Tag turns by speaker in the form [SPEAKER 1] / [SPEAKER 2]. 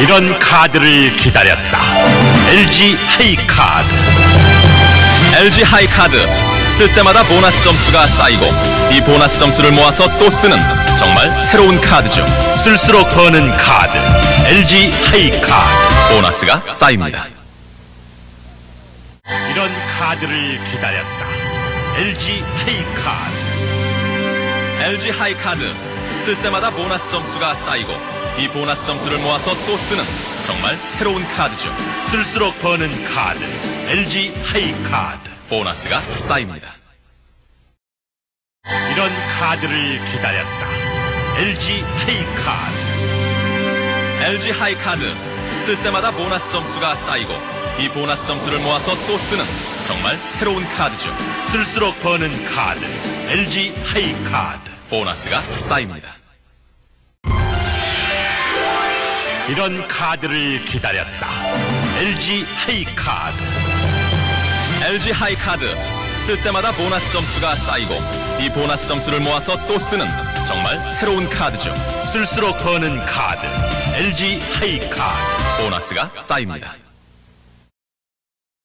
[SPEAKER 1] 이런 카드를 기다렸다. LG 하이카드.
[SPEAKER 2] LG 하이카드 쓸 때마다 보너스 점수가 쌓이고 이 보너스 점수를 모아서 또 쓰는 정말 새로운 카드죠.
[SPEAKER 1] 쓸수록 버는 카드. LG 하이카드.
[SPEAKER 2] 보너스가 쌓입니다.
[SPEAKER 1] 이런 카드를 기다렸다. LG 하이카드.
[SPEAKER 2] LG 하이카드 쓸 때마다 보너스 점수가 쌓이고 이 보너스 점수를 모아서 또 쓰는 정말 새로운 카드죠.
[SPEAKER 1] 쓸수록 버는 카드. LG 하이 카드.
[SPEAKER 2] 보너스가 쌓입니다.
[SPEAKER 1] 이런 카드를 기다렸다. LG 하이 카드.
[SPEAKER 2] LG 하이 카드 쓸 때마다 보너스 점수가 쌓이고 이 보너스 점수를 모아서 또 쓰는 정말 새로운 카드죠.
[SPEAKER 1] 쓸수록 버는 카드. LG 하이 카드.
[SPEAKER 2] 보너스가 쌓입니다.
[SPEAKER 1] 이런 카드를 기다렸다. LG 하이카드.
[SPEAKER 2] LG 하이카드 쓸 때마다 보너스 점수가 쌓이고 이 보너스 점수를 모아서 또 쓰는 정말 새로운 카드죠.
[SPEAKER 1] 쓸수록 버는 카드. LG 하이카드.
[SPEAKER 2] 보너스가 쌓입니다.